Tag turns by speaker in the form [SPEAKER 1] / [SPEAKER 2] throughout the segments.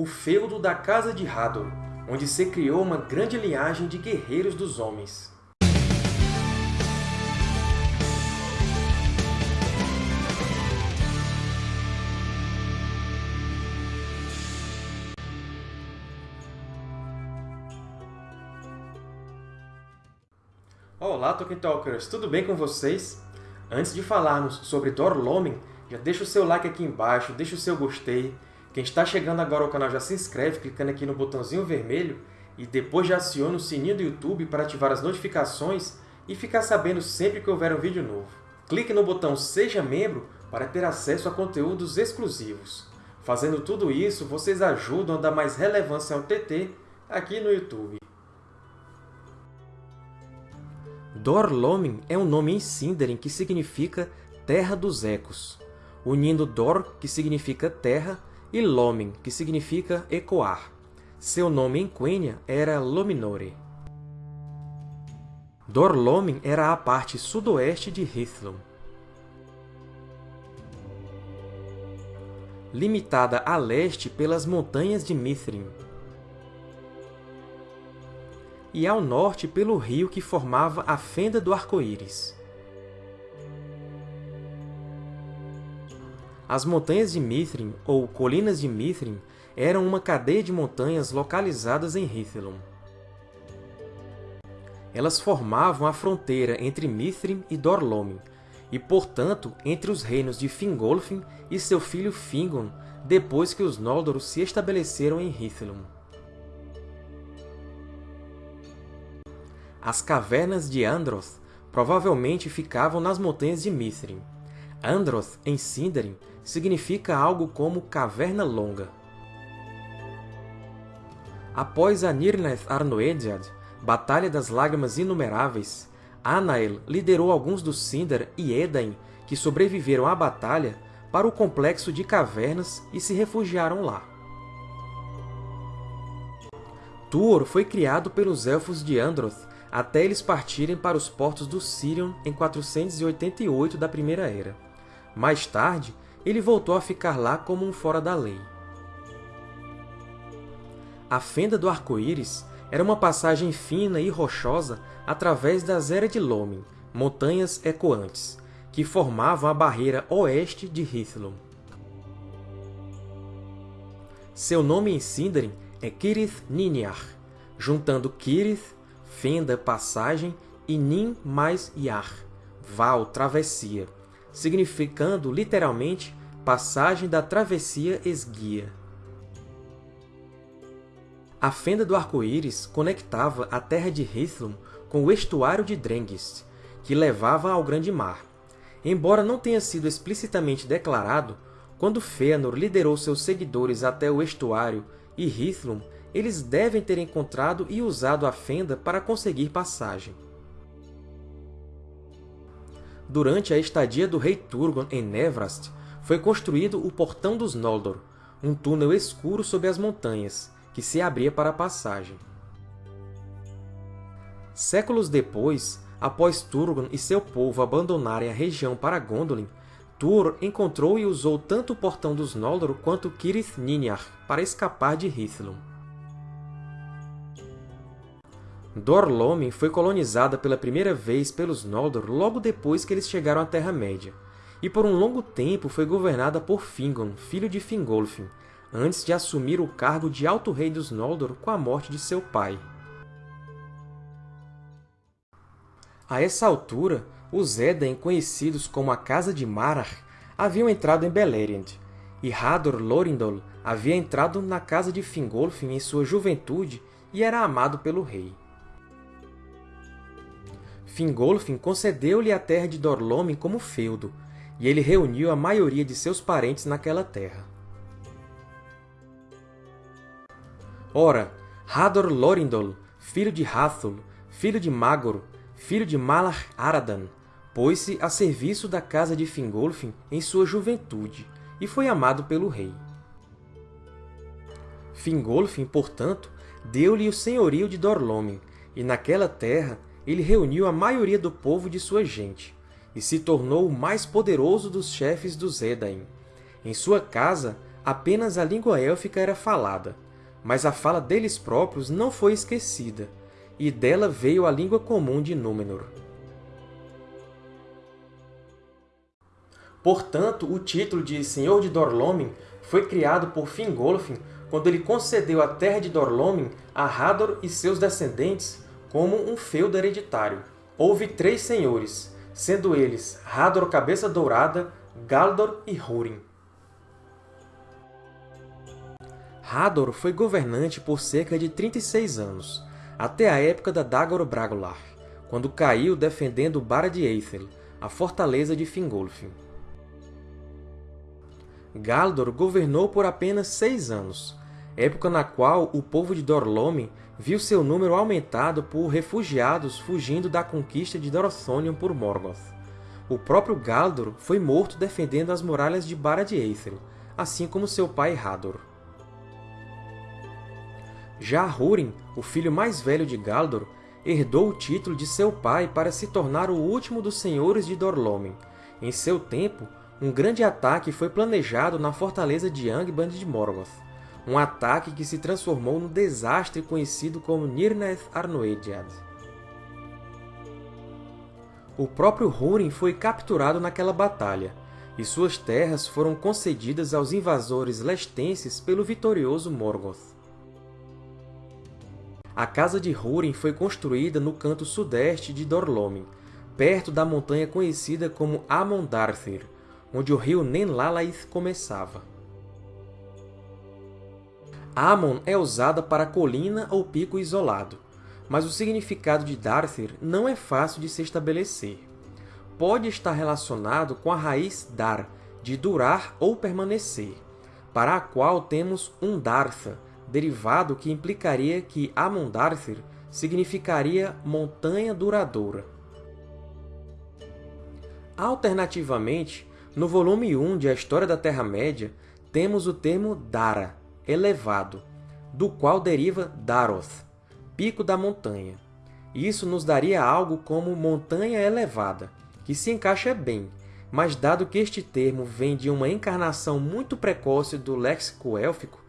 [SPEAKER 1] o feudo da Casa de Hador, onde se criou uma grande linhagem de guerreiros dos homens. Olá, Tolkien Talkers! Tudo bem com vocês? Antes de falarmos sobre Dorlomen, já deixa o seu like aqui embaixo, deixa o seu gostei. Quem está chegando agora ao canal já se inscreve clicando aqui no botãozinho vermelho e depois já aciona o sininho do YouTube para ativar as notificações e ficar sabendo sempre que houver um vídeo novo. Clique no botão Seja Membro para ter acesso a conteúdos exclusivos. Fazendo tudo isso, vocês ajudam a dar mais relevância ao TT aqui no YouTube. Dor-Lómin é um nome em Sindarin que significa Terra dos Ecos, unindo Dor, que significa terra, e Lómin, que significa ecoar. Seu nome em Quenya era Lominore. Dor-Lómin era a parte sudoeste de Hithlum. Limitada a leste pelas montanhas de Mithrin, e ao norte pelo rio que formava a Fenda do Arco-Íris. As montanhas de Mithrin, ou Colinas de Mithrin, eram uma cadeia de montanhas localizadas em Hithlum. Elas formavam a fronteira entre Mithrin e Dor-Lómin, e, portanto, entre os reinos de Fingolfin e seu filho Fingon, depois que os Noldor se estabeleceram em Hithlum. As cavernas de Androth provavelmente ficavam nas montanhas de Mithrin. Androth, em Sindarin, significa algo como Caverna Longa. Após a Nirnaeth Arnoediad, Batalha das Lágrimas Inumeráveis, Anael liderou alguns dos Sindar e Edain que sobreviveram à batalha para o complexo de cavernas e se refugiaram lá. Tuor foi criado pelos Elfos de Androth até eles partirem para os portos do Sirion em 488 da Primeira Era. Mais tarde, ele voltou a ficar lá como um fora da lei. A Fenda do Arco-Íris era uma passagem fina e rochosa através das Eras de Lomin, montanhas ecoantes, que formavam a barreira oeste de Hithlum. Seu nome em Sindarin é Kirith Niniar, juntando Kirith fenda, passagem, e nin mais yar, val, travessia, significando literalmente passagem da travessia esguia. A fenda do arco-íris conectava a terra de Hithlum com o estuário de Drengist, que levava ao Grande Mar. Embora não tenha sido explicitamente declarado, quando Fëanor liderou seus seguidores até o estuário e Hithlum eles devem ter encontrado e usado a fenda para conseguir passagem. Durante a estadia do rei Turgon em Nevrast, foi construído o Portão dos Noldor, um túnel escuro sob as montanhas, que se abria para a passagem. Séculos depois, após Turgon e seu povo abandonarem a região para Gondolin, Túr encontrou e usou tanto o Portão dos Noldor quanto Cirith Niniar para escapar de Hithlum. Dor-Lómin foi colonizada pela primeira vez pelos Noldor logo depois que eles chegaram à Terra-média, e por um longo tempo foi governada por Fingon, filho de Fingolfin, antes de assumir o cargo de Alto Rei dos Noldor com a morte de seu pai. A essa altura, os Edain, conhecidos como a Casa de Marar, haviam entrado em Beleriand, e Hador Lorindol havia entrado na casa de Fingolfin em sua juventude e era amado pelo rei. Fingolfin concedeu-lhe a terra de Dor-Lómin como feudo, e ele reuniu a maioria de seus parentes naquela terra. Ora, Hador Lorindol, filho de Hathul, filho de Magor, filho de Malar Aradan, pôs-se a serviço da casa de Fingolfin em sua juventude, e foi amado pelo rei. Fingolfin, portanto, deu-lhe o senhorio de Dor-Lómin, e naquela terra ele reuniu a maioria do povo de sua gente, e se tornou o mais poderoso dos chefes dos Edain. Em sua casa apenas a língua élfica era falada, mas a fala deles próprios não foi esquecida, e dela veio a língua comum de Númenor. Portanto, o título de Senhor de Dorlomin foi criado por Fingolfin quando ele concedeu a terra de Dorlomin a Hador e seus descendentes como um feudo hereditário. Houve três senhores, sendo eles Hador Cabeça Dourada, Galdor e Húrin. Hador foi governante por cerca de 36 anos, até a época da Dagor Bragolar, quando caiu defendendo Barad Eithel, a fortaleza de Fingolfin. Galdor governou por apenas seis anos, época na qual o povo de Dorlomin viu seu número aumentado por refugiados fugindo da conquista de Dorothonion por Morgoth. O próprio Galdor foi morto defendendo as muralhas de Barad Eithel, assim como seu pai Hador. Já Húrin, o filho mais velho de Galdor, herdou o título de seu pai para se tornar o último dos senhores de Dorlomin. Em seu tempo, um grande ataque foi planejado na fortaleza de Angband de Morgoth, um ataque que se transformou no desastre conhecido como Nirnaeth Arnoediad. O próprio Húrin foi capturado naquela batalha, e suas terras foram concedidas aos invasores lestenses pelo vitorioso Morgoth. A casa de Húrin foi construída no canto sudeste de Dorlomin, perto da montanha conhecida como Amondarthir, onde o rio Nenlalaith começava. Amon é usada para colina ou pico isolado, mas o significado de Darthir não é fácil de se estabelecer. Pode estar relacionado com a raiz dar, de durar ou permanecer, para a qual temos um Dartha, derivado que implicaria que Amondarthir significaria montanha duradoura. Alternativamente, no volume 1 de A História da Terra-média, temos o termo Dara, elevado, do qual deriva Daroth, pico da montanha. Isso nos daria algo como montanha elevada, que se encaixa bem, mas dado que este termo vem de uma encarnação muito precoce do léxico élfico,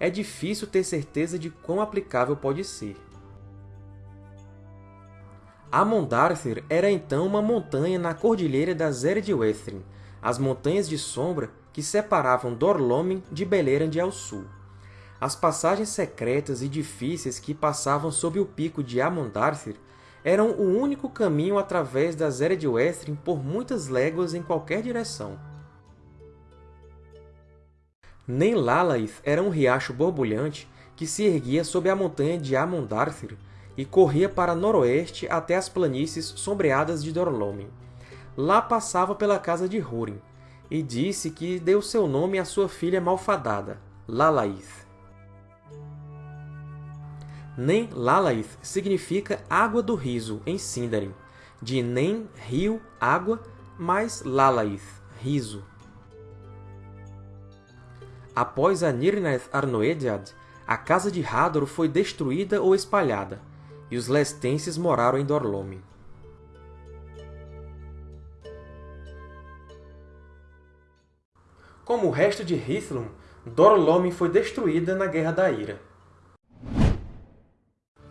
[SPEAKER 1] é difícil ter certeza de quão aplicável pode ser. Amondarthir era então uma montanha na cordilheira das Eredwethrin, as Montanhas de Sombra que separavam Dorlomin de Beleriand ao sul. As passagens secretas e difíceis que passavam sob o pico de Amondarthir eram o único caminho através das Eredwestrin por muitas léguas em qualquer direção. Nenlalaith era um riacho borbulhante que se erguia sob a montanha de Amondarthir e corria para noroeste até as planícies sombreadas de Dorlomin. Lá passava pela casa de Húrin, e disse que deu seu nome à sua filha malfadada, Lalaith. Nem Lalaith significa água do riso em Sindarin, de Nem, rio, água, mais Lalaith, riso. Após a Nirnaeth Arnoediad, a casa de Hador foi destruída ou espalhada, e os lestenses moraram em Dorlomin. Como o resto de Hithlum, Dorlomin foi destruída na Guerra da Ira.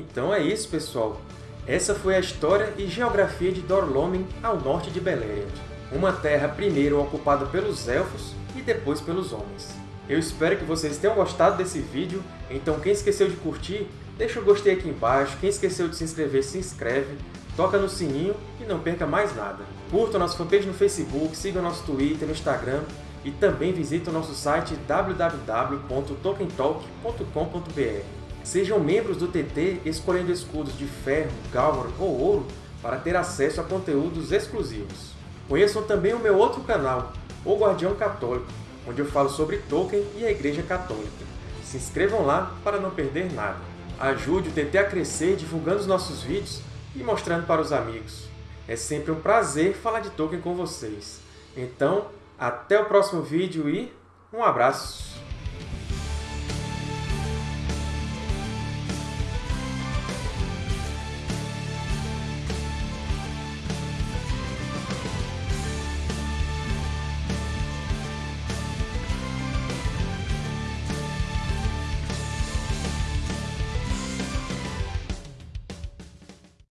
[SPEAKER 1] Então é isso, pessoal! Essa foi a história e geografia de Dorlomin ao norte de Beleriand, uma terra primeiro ocupada pelos Elfos e depois pelos Homens. Eu espero que vocês tenham gostado desse vídeo, então quem esqueceu de curtir, deixa o gostei aqui embaixo, quem esqueceu de se inscrever, se inscreve, toca no sininho e não perca mais nada. Curta a nossa fanpage no Facebook, siga nosso Twitter, no Instagram e também visite o nosso site www.tokentalk.com.br. Sejam membros do TT escolhendo escudos de ferro, galvar ou ouro para ter acesso a conteúdos exclusivos. Conheçam também o meu outro canal, O Guardião Católico, onde eu falo sobre Tolkien e a Igreja Católica. Se inscrevam lá para não perder nada. Ajude o TT a crescer divulgando os nossos vídeos e mostrando para os amigos. É sempre um prazer falar de Tolkien com vocês. Então, até o próximo vídeo e um abraço!